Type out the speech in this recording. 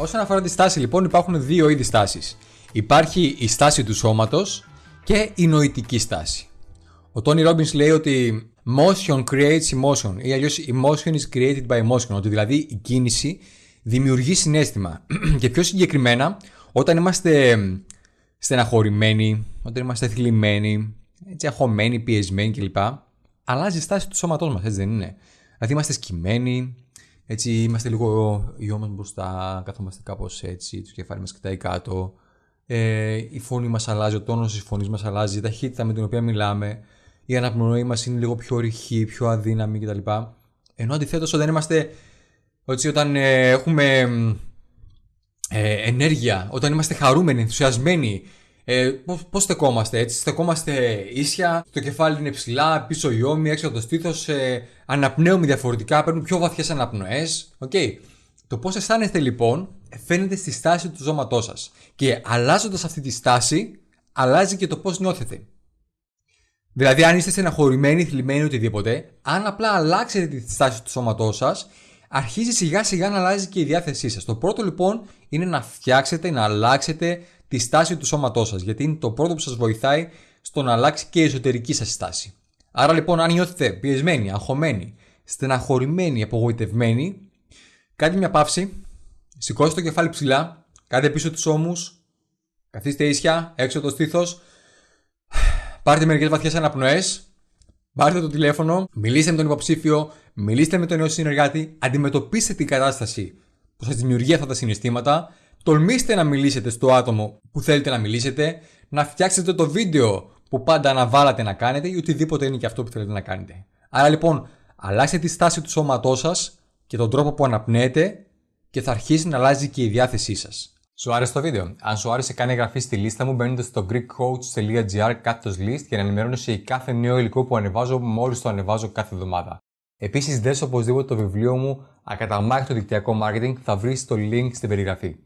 Όσον αφορά τη στάση, λοιπόν, υπάρχουν δύο είδη στάσης. Υπάρχει η στάση του σώματος και η νοητική στάση. Ο Τόνι Ρόμπινς λέει ότι motion creates emotion ή αλλιώς emotion is created by emotion. Ότι δηλαδή η κίνηση δημιουργεί συνέστημα. και πιο συγκεκριμένα, όταν είμαστε στεναχωρημένοι, όταν είμαστε θλιμμένοι, έτσι αγχωμένοι, πιεσμένοι κλπ. Αλλάζει η στάση του σώματός μας, έτσι δεν είναι. Δηλαδή είμαστε σκυμμένοι, έτσι είμαστε λίγο γιο μα μπροστά, καθόμαστε κάπως έτσι, το κεφάλι μας κοιτάει κάτω. Ε, η φωνή μας αλλάζει, ο τόνος της φωνής μας αλλάζει, η ταχύτητα με την οποία μιλάμε, η αναπνοή μας είναι λίγο πιο ρηχή, πιο αδύναμη κτλ. Ενώ αντιθέτως όταν είμαστε, έτσι, όταν ε, έχουμε ε, ενέργεια, όταν είμαστε χαρούμενοι, ενθουσιασμένοι, ε, Πώς στεκόμαστε έτσι, στεκόμαστε ίσια, το κεφάλι είναι ψηλά, πίσω η ώμη, έξω από το στήθος, ε, αναπνέουμε διαφορετικά, παίρνουμε πιο βαθιές αναπνοές. Okay. Το πώς αισθάνεστε λοιπόν φαίνεται στη στάση του ζώματό σας. Και αλλάζοντας αυτή τη στάση, αλλάζει και το πώς νιώθετε. Δηλαδή, αν είστε στεναχωρημένοι, θλιμμένοι, οτιδήποτε, αν απλά αλλάξετε τη στάση του σώματός σας, αρχίζει σιγά σιγά να αλλάζει και η διάθεσή σας. Το πρώτο λοιπόν είναι να φτιάξετε, να αλλάξετε τη στάση του σώματός σας, γιατί είναι το πρώτο που σας βοηθάει στο να αλλάξει και η εσωτερική σας στάση. Άρα λοιπόν, αν νιώθετε πιεσμένοι, αγχωμένοι, στεναχωρημένοι, απογοητευμένοι, κάντε μια παύση, σηκώστε το κεφάλι ψηλά, κάντε πίσω τους ώμους, καθίστε ίσια, έξω το στήθος, πάρτε μερικές βαθιές αναπνοές, πάρτε το τηλέφωνο, μιλήστε με τον υποψήφιο, μιλήστε με τον νέο συνεργάτη, αντιμετωπίστε την κατάσταση που σας δημιουργεί αυτά τα συναισθήματα Τολμήστε να μιλήσετε στο άτομο που θέλετε να μιλήσετε, να φτιάξετε το βίντεο που πάντα αναβάλατε να κάνετε ή οτιδήποτε είναι και αυτό που θέλετε να κάνετε. Άρα λοιπόν, αλλάξτε τη στάση του σώματός σας και τον τρόπο που αναπνέετε και θα αρχίσει να αλλάζει και η διάθεσή σας. Σου άρεσε το βίντεο; Αν σου άρεσε, κάνε εγγραφή στη λίστα μου μπαίνοντας στο greekcoach.gr κάθετος list για να ενημερώνεσαι για κάθε νέο υλικό που ανεβάζω μόλις το ανεβάζω κάθε εβδομάδα. Επίσης, δες οπωσδήποτε το βιβλίο μου Ακαταμάχητο δικτυακό marketing θα βρεις το link στην περιγραφή.